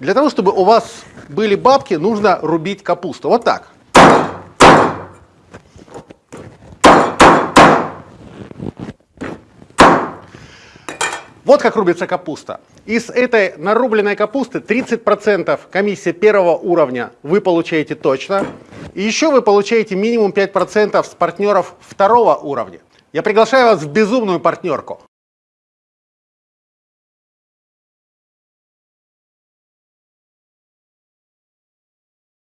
Для того, чтобы у вас были бабки, нужно рубить капусту. Вот так. Вот как рубится капуста. Из этой нарубленной капусты 30% комиссия первого уровня вы получаете точно. И еще вы получаете минимум 5% с партнеров второго уровня. Я приглашаю вас в безумную партнерку.